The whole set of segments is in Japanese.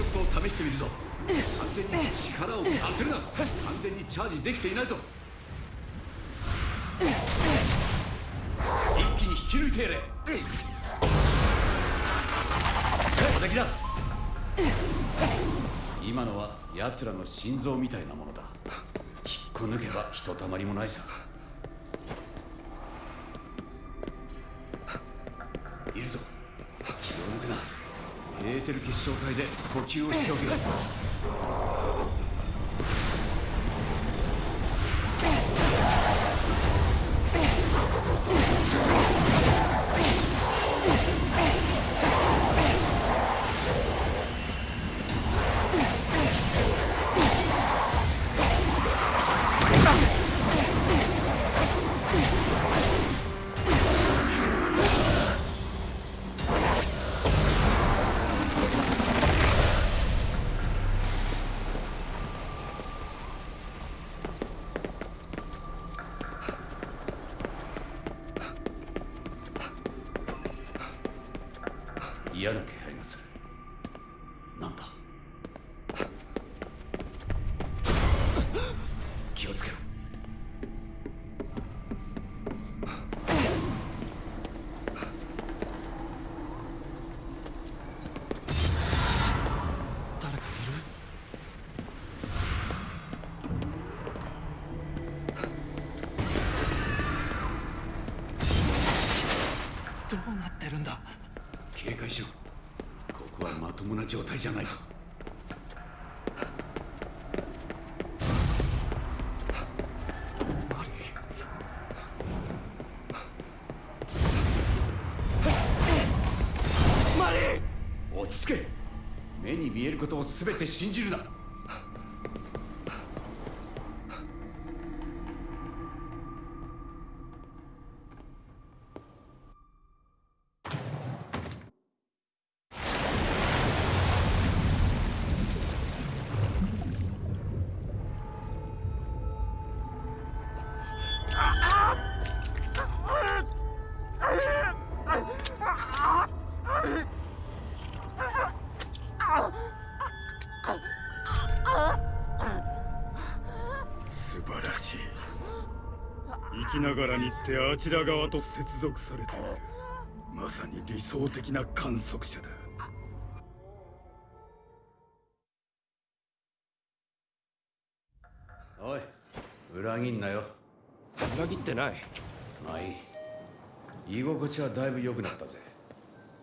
ショットを試してみるぞ。完全に力を出せるな。完全にチャージできていないぞ。一気に引き抜いてやれ。攻撃だ今のは奴らの心臓みたいなものだ。引っこ抜けばひとたまりもないさ。いるぞ。気を抜くなエーテル結晶体で呼吸をしておけ。嫌な気配がする。なんだ？気をつけろ。誰かいる？どうなってるんだ？警戒しろ。ここはまともな状態じゃないぞ。マリマリ落ち着け。目に見えることを全て信じるな。しい生きながらにしてあちら側と接続されている。まさに理想的な観測者だ。おい裏切んなよ。裏切ってない。まあいい。居心地はだいぶ良くなったぜ。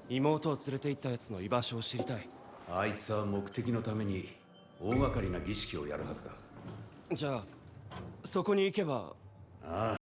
妹を連れて行ったやつの居場所を知りたい。あいつは目的のために大掛かりな儀式をやるはずだ。じゃあそこに行けば。ああ。